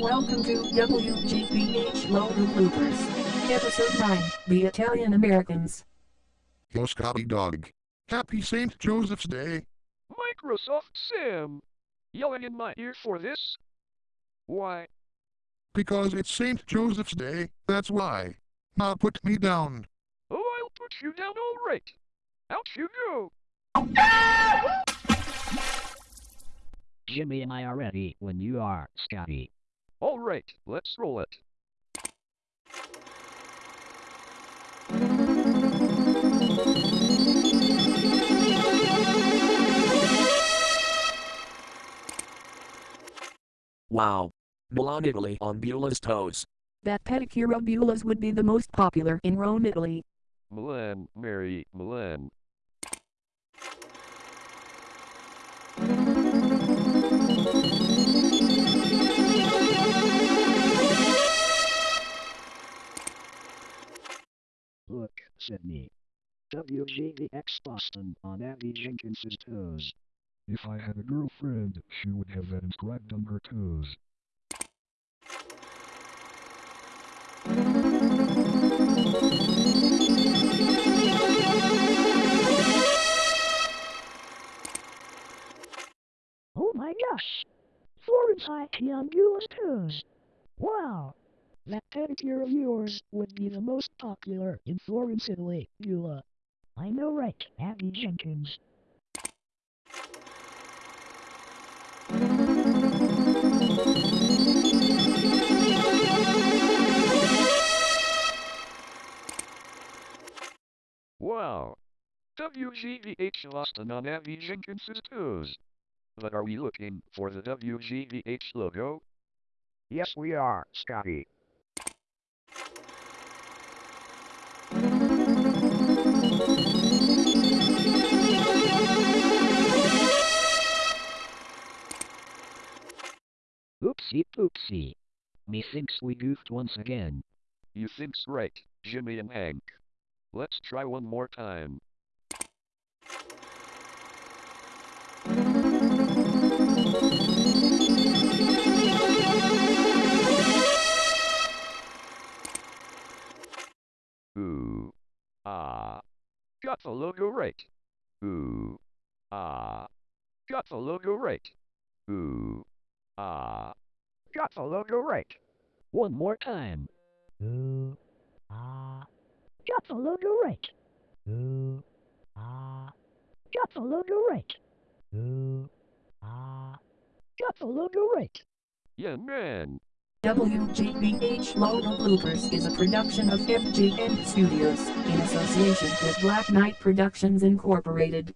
Welcome to WGBH Logo Bloopers. Episode 9, The Italian Americans. Yo Scotty Dog. Happy St. Joseph's Day. Microsoft Sam! Yelling in my ear for this? Why? Because it's St. Joseph's Day, that's why. Now put me down. Oh, I'll put you down all right. Out you go. Jimmy and I are ready when you are, Scotty. All right, let's roll it. Wow. Milan, Italy on Beulah's toes. That pedicure of Beulah's would be the most popular in Rome, Italy. Milan, Mary, Milan. Look, Sydney. WGVX Boston on Abby Jenkins's toes. If I had a girlfriend, she would have that inscribed on her toes. Oh my gosh! Florence on Beulah's toes. Wow! That pedicure of yours would be the most popular in Florence, Italy, Beulah. I know right, Abby Jenkins. Wow. WGVH lost Boston on Abby Jenkins's toes. But are we looking for the WGVH logo? Yes, we are, Scotty. Oopsie poopsie. Methinks we goofed once again. You think's right, Jimmy and Hank. Let's try one more time. Ooh. Ah. Got the logo right. Ooh. Ah. Got the logo right. Ooh. Ah. Got the logo right. One more time. Ooh, ah. Got the logo right. Ooh, ah. Got the logo right. Ooh, ah. Got the logo right. Yeah, man. WGBH Logo Bloopers is a production of FGN Studios in association with Black Knight Productions Incorporated.